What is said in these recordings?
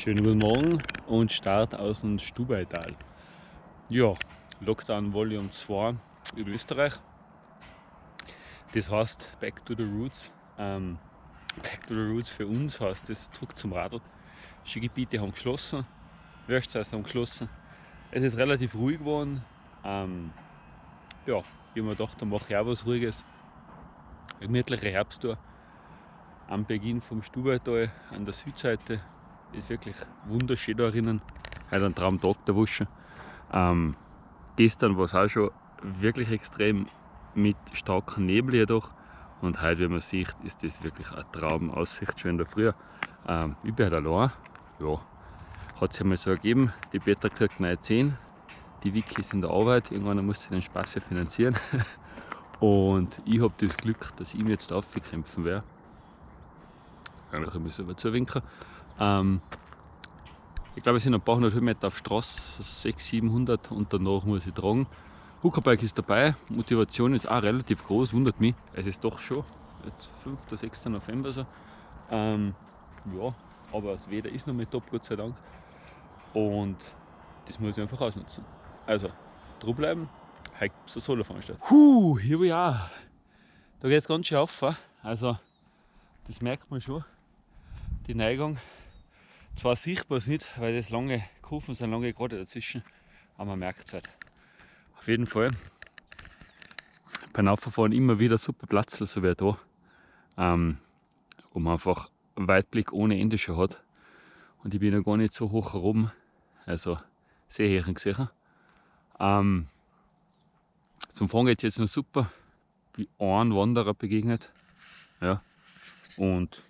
Schönen guten Morgen und Start aus dem Stubaital. Ja, Lockdown Volume 2 in Österreich. Das heißt Back to the Roots. Ähm, back to the Roots für uns heißt das zurück zum Radl. Skigebiete haben geschlossen, Wirtshäuser haben geschlossen. Es ist relativ ruhig geworden. Ähm, ja, ich habe mir gedacht, da mache ich auch was Ruhiges. Gemütliche Herbsttour am Beginn vom Stubaital an der Südseite ist wirklich wunderschön da drinnen. Heute ein Traumtag der Wuschen. Ähm, gestern war es auch schon wirklich extrem mit starkem Nebel jedoch. Und heute, wie man sieht, ist das wirklich eine Traumaussicht schon in der Früh. Ähm, ich bin halt allein. Ja, hat sich einmal so ergeben. Die Petra kriegt neue 10. Die Vicky ist in der Arbeit. Irgendwann muss sie den Spaß ja finanzieren. Und ich habe das Glück, dass ich mir jetzt aufkämpfen werde. Eigentlich müssen wir zuwinken. Ähm, ich glaube, es sind ein paar hundert Höhenmeter auf Straße, 600, 700 und danach muss ich tragen. Hookerbike ist dabei, Motivation ist auch relativ groß, wundert mich. Es ist doch schon, jetzt 5. oder 6. November so. Ähm, ja, aber das Wetter ist noch mit top, Gott sei Dank. Und das muss ich einfach ausnutzen. Also, bleiben, heute gibt es eine Solo-Veranstaltung. Huh, hier ich auch. Da geht es ganz schön auf. Also, das merkt man schon, die Neigung. Zwar sichtbar nicht, weil das lange Kurven sind, lange gerade dazwischen, aber man merkt es halt. Auf jeden Fall beim Auffahren immer wieder super Platz, so wie da, ähm, wo man einfach Weitblick ohne Ende schon hat. Und ich bin noch gar nicht so hoch herum, also sehr hoch gesehen. Ähm, zum Fahren geht es jetzt noch super. Bin einem Wanderer begegnet. Ja. Und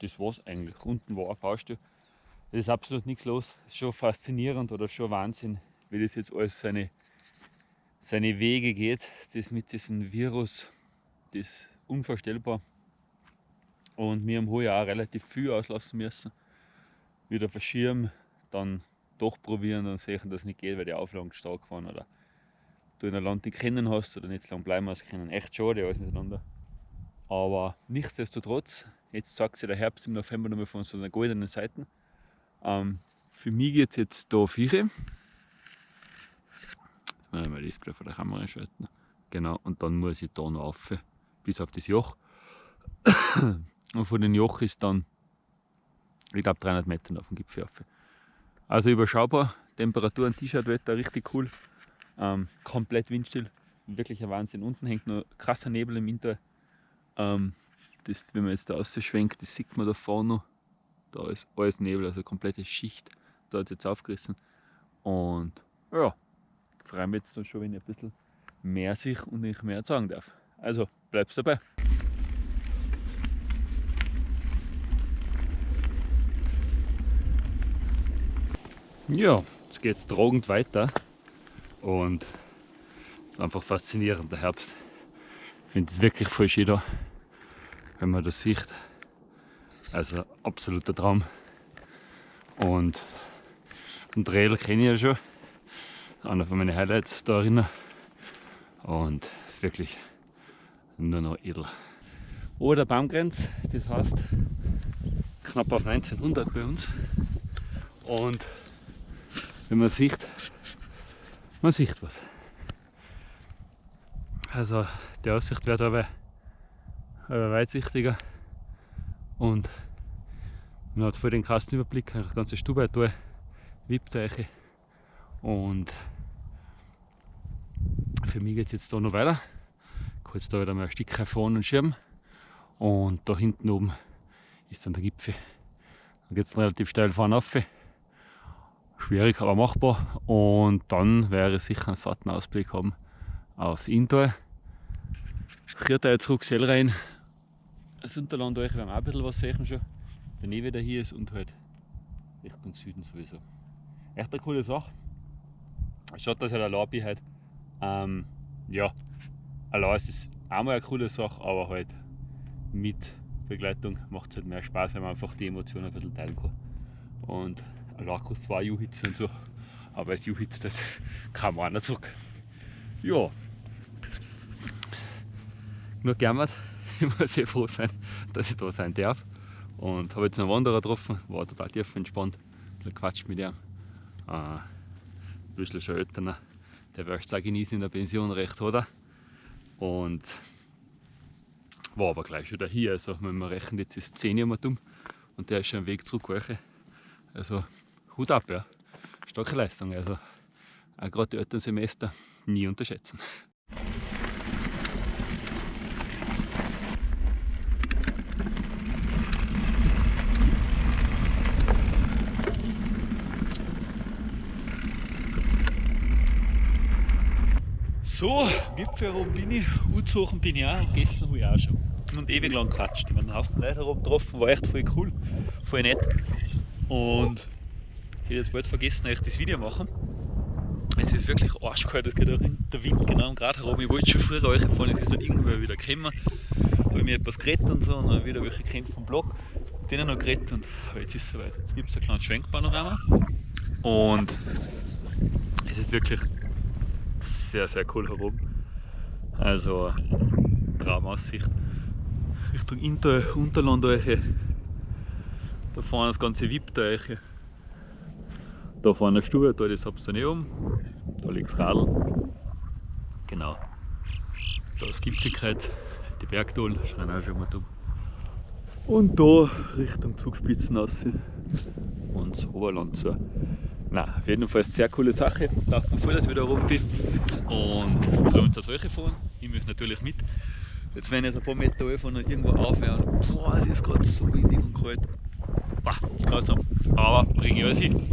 das war's eigentlich. Unten war eine Baustelle. Es ist absolut nichts los. Schon faszinierend oder schon Wahnsinn, wie das jetzt alles seine, seine Wege geht. Das mit diesem Virus, das ist unvorstellbar. Und wir haben heuer auch relativ viel auslassen müssen. Wieder verschirmen, dann doch probieren und sehen, dass es nicht geht, weil die Auflagen stark waren oder du in ein Land nicht kennen hast oder nicht so lange bleiben hast können. Echt schade alles miteinander. Aber nichtsdestotrotz, jetzt sagt sich der Herbst im November nochmal von so einer goldenen Seite. Ähm, für mich geht es jetzt da vier. Jetzt muss ich mal das von der Kamera schalten. Genau, und dann muss ich da noch rauf, bis auf das Joch. Und von den Joch ist dann, ich glaube, 300 Meter auf dem Gipfel rauf. Also überschaubar, Temperaturen, T-Shirt-Wetter, richtig cool. Ähm, komplett windstill, wirklich ein Wahnsinn. Unten hängt noch krasser Nebel im Winter. Ähm, das, wenn man jetzt da ausschwenkt, das sieht man da vorne noch. Da ist alles Nebel, also komplette Schicht. Es jetzt aufgerissen. Und ja, ich freue mich jetzt dann schon, wenn ich ein bisschen mehr sich und ich mehr sagen darf. Also bleibst dabei. Ja, jetzt geht es tragend weiter und einfach faszinierend, der Herbst. Ich finde es wirklich voll schön da wenn man das sieht. Also absoluter Traum. Und den Trail kenne ich ja schon. Einer von meinen Highlights da drinnen. Und es ist wirklich nur noch edel. Oder Baumgrenz, das heißt knapp auf 1900 bei uns. Und wenn man sieht, man sieht was. Also die Aussicht wird aber äh, weitsichtiger und man hat voll den krassen Überblick, die ganze Stube da, Wippteiche und für mich geht es jetzt da noch weiter. Ich kann jetzt da wieder mal ein Stück fahren und schirmen und da hinten oben ist dann der Gipfel. Dann geht es relativ steil fahren auf. Schwierig, aber machbar. Und dann wäre sicher einen satten Ausblick haben aufs Inntal. Vierter zurück, Sell rein das Unterland euch werden auch ein bisschen was sehen schon. Der Nebel wieder hier ist und halt Richtung Süden sowieso. Echt eine coole Sache. Schaut, dass ich allein bin halt. Ähm, ja, allein ist es auch mal eine coole Sache, aber halt mit Begleitung macht es halt mehr Spaß, wenn man einfach die Emotionen ein bisschen teilen kann. Und allein kostet zwei Juhitzen und so, aber als Juhitz das kann man nicht zurück. Ja, nur gejammert. ich muss sehr froh sein, dass ich da sein darf. Und habe jetzt einen Wanderer getroffen, war total tief entspannt. bisschen quatscht mit ihm. Äh, ein bisschen schon älter, der wird es genießen in der Pension recht, oder? Und war aber gleich schon hier. Also wenn man rechnet, jetzt ist 10 Jahre dumm und der ist schon am Weg zurück. Also Hut ab, ja. Starke Leistung. Also auch gerade die Elternsemester nie unterschätzen. So, Gipfel herum bin ich, Utsuchen bin ich auch und gestern habe ich auch schon. Und ewig lang gequatscht. Ich habe einen Haufen Leute herum getroffen, war echt voll cool, voll nett. Und ich hätte jetzt bald vergessen, euch das Video machen. Es ist wirklich arschkalt, es geht auch der Wind genau gerade herum. Ich wollte schon früher euch fahren, es ist dann irgendwann wieder gekommen. habe ich mir etwas geredet und so und dann wieder welche kennt vom Blog. Denen noch geredet und jetzt ist es soweit. Jetzt gibt es ein kleines Schwenkpanorama. Und es ist wirklich sehr, sehr cool herum. Also Traumaussicht Richtung Inter Unterland Eiche. Da vorne das ganze Wipp Eiche. Da vorne eine Stube, da das habt ihr nicht um. Da liegt das Radl. Genau. Da ist Gipfelkreuz, die Bergdol, schreien auch schon mal dumm. Und da Richtung Zugspitzen raus und das Oberland zu. Nein, auf jeden Fall eine sehr coole Sache. Dachte mir voll, dass ich wieder rum bin. Und freue uns auf solche fahren. Ich möchte natürlich mit. Jetzt wenn ich ein paar Meter und irgendwo aufhören, boah, es ist gerade so windig und kalt. Bah, grausam. Aber bringe ich alles hin.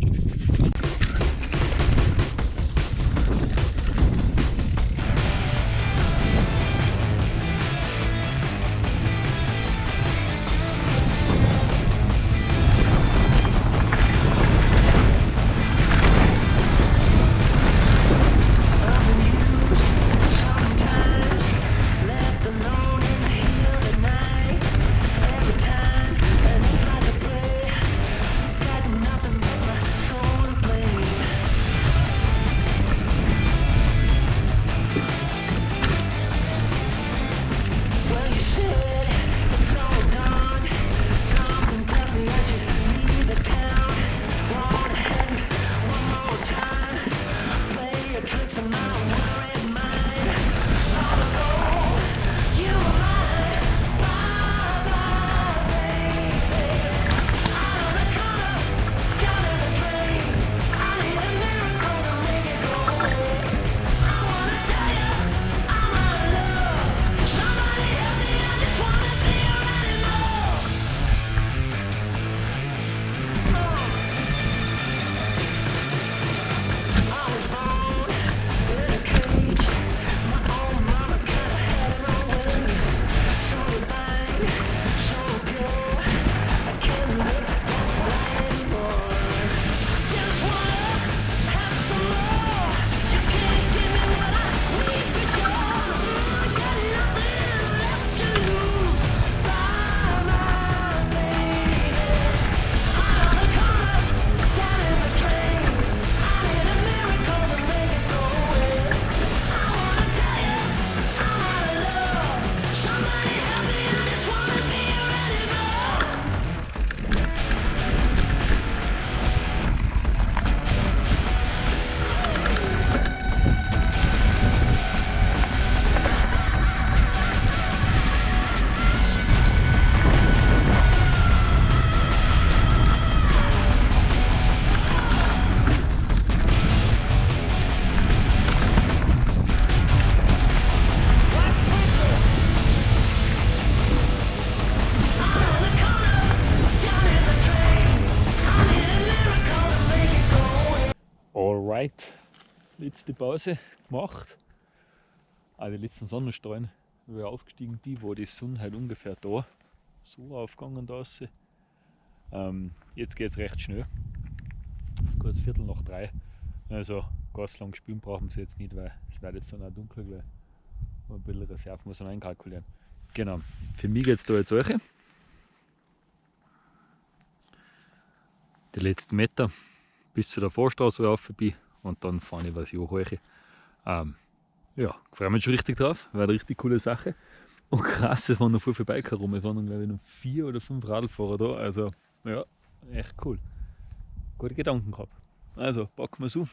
Letzte Pause gemacht. Auch die letzten Sonnenstrahlen, wo ich aufgestiegen bin, wo die Sonne halt ungefähr da so aufgegangen da ist. Ähm, jetzt geht es recht schnell. Es ist kurz Viertel nach drei. Also ganz lang spielen brauchen sie jetzt nicht, weil es wird jetzt dann auch dunkel gleich. Ein bisschen Reserve muss man einkalkulieren. Genau, für mich geht es da jetzt solche. Die letzten Meter bis zu der Vorstraße rauf bin und dann fahre ich was ich hoch. Ähm, ja, freue mich schon richtig drauf, war eine richtig coole Sache. Und krass, es waren noch viel vorbeigekommen. Es waren glaube ich noch vier oder fünf Radlfahrer da. Also ja, echt cool. gute Gedanken gehabt. Also packen wir so.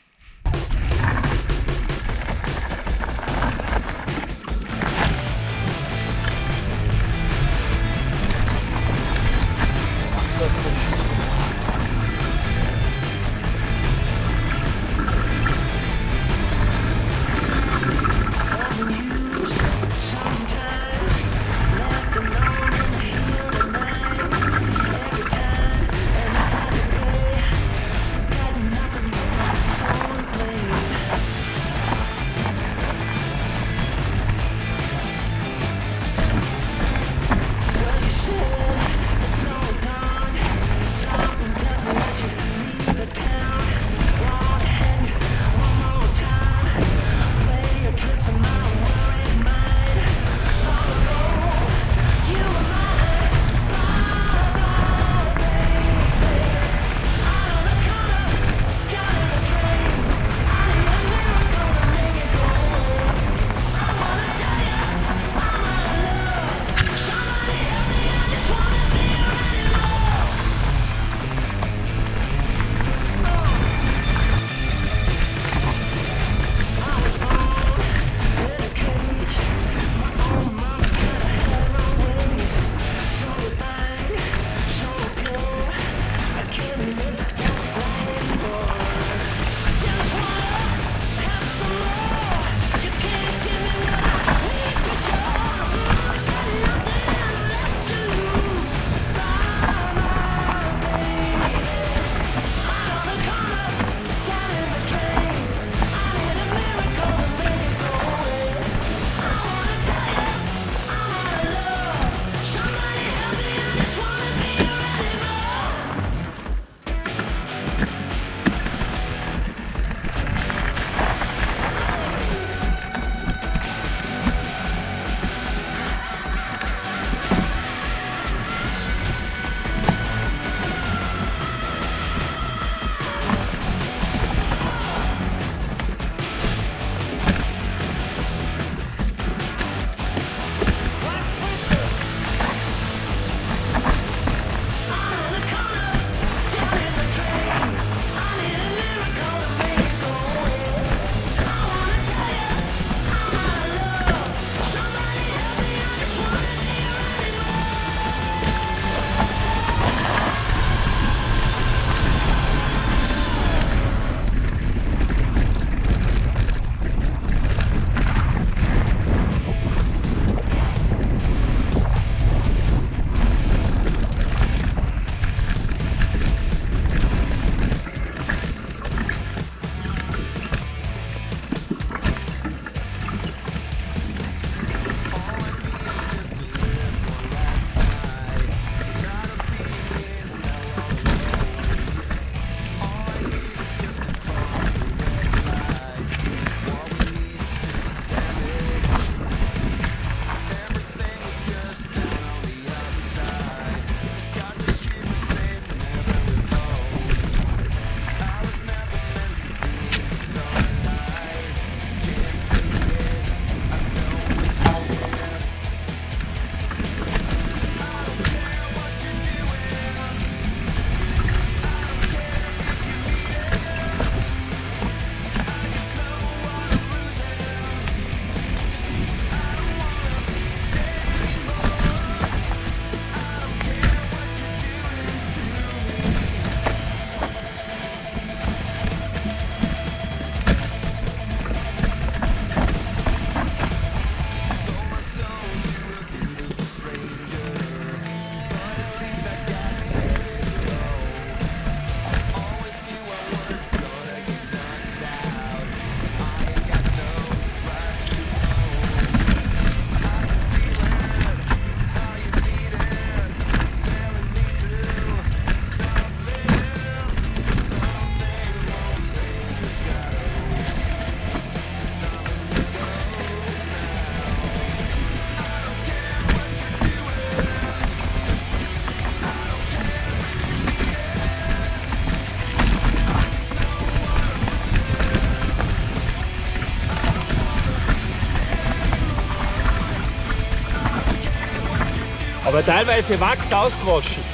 Aber teilweise Wachs ausgewaschen.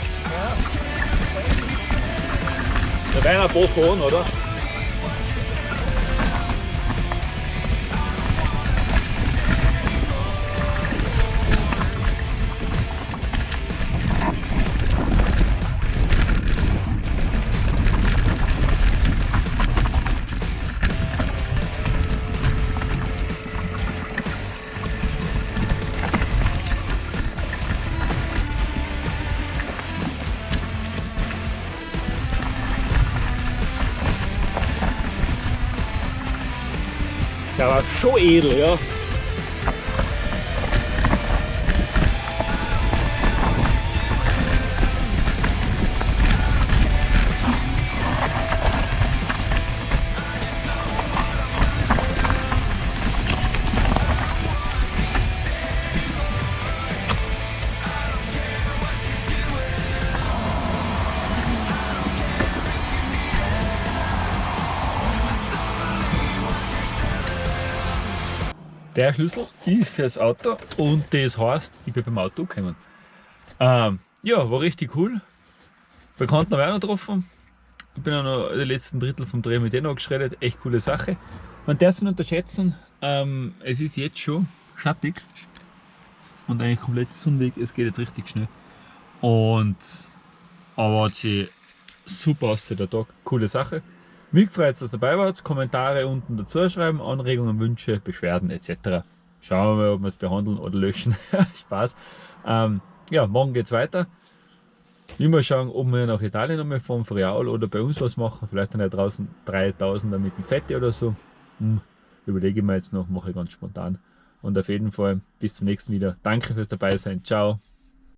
Da werden ein paar fahren, oder? Schon edel, ja. Der Schlüssel ist fürs Auto und das heißt, ich bin beim Auto gekommen. Ähm, ja, war richtig cool. Bekannten habe ich auch noch getroffen. Ich bin auch noch den letzten Drittel vom Dreh mit denen geschreddert. Echt coole Sache. Man darf es nicht unterschätzen, ähm, es ist jetzt schon schattig und eigentlich komplett Sonnenweg. Es geht jetzt richtig schnell. Und aber hat sich super aus der Tag. Coole Sache. Mich freut dass ihr dabei wart. Kommentare unten dazu schreiben, Anregungen, Wünsche, Beschwerden etc. Schauen wir mal, ob wir es behandeln oder löschen. Spaß. Ähm, ja, morgen geht es weiter. Mal schauen, ob wir nach Italien nochmal fahren, Friaul oder bei uns was machen. Vielleicht dann ja draußen 3000er mit dem Fette oder so. Hm, überlege ich mir jetzt noch, mache ich ganz spontan. Und auf jeden Fall bis zum nächsten Video. Danke fürs dabei sein. Ciao.